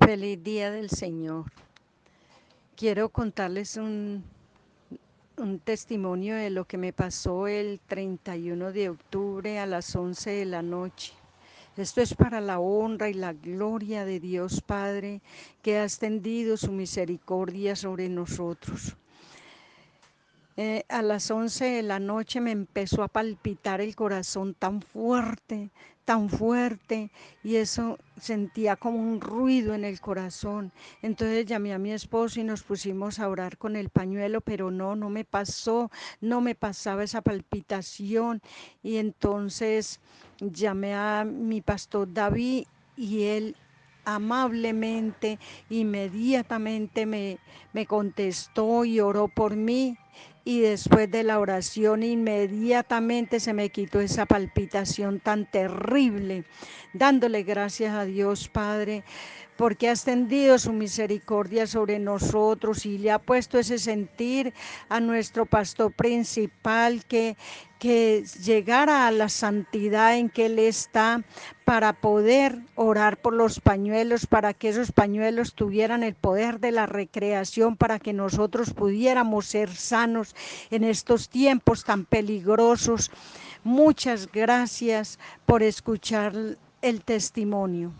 Feliz Día del Señor. Quiero contarles un, un, testimonio de lo que me pasó el 31 de octubre a las 11 de la noche. Esto es para la honra y la gloria de Dios Padre, que ha extendido su misericordia sobre nosotros. Eh, a las 11 de la noche me empezó a palpitar el corazón tan fuerte, tan fuerte, y eso sentía como un ruido en el corazón. Entonces llamé a mi esposo y nos pusimos a orar con el pañuelo, pero no, no me pasó, no me pasaba esa palpitación. Y entonces llamé a mi pastor David y él amablemente, inmediatamente me, me contestó y oró por mí y después de la oración inmediatamente se me quitó esa palpitación tan terrible, dándole gracias a Dios Padre porque ha extendido su misericordia sobre nosotros y le ha puesto ese sentir a nuestro pastor principal que, que llegara a la santidad en que Él está para poder orar por los pañuelos, para que esos pañuelos tuvieran el poder de la recreación, para que nosotros pudiéramos ser sanos en estos tiempos tan peligrosos. Muchas gracias por escuchar el testimonio.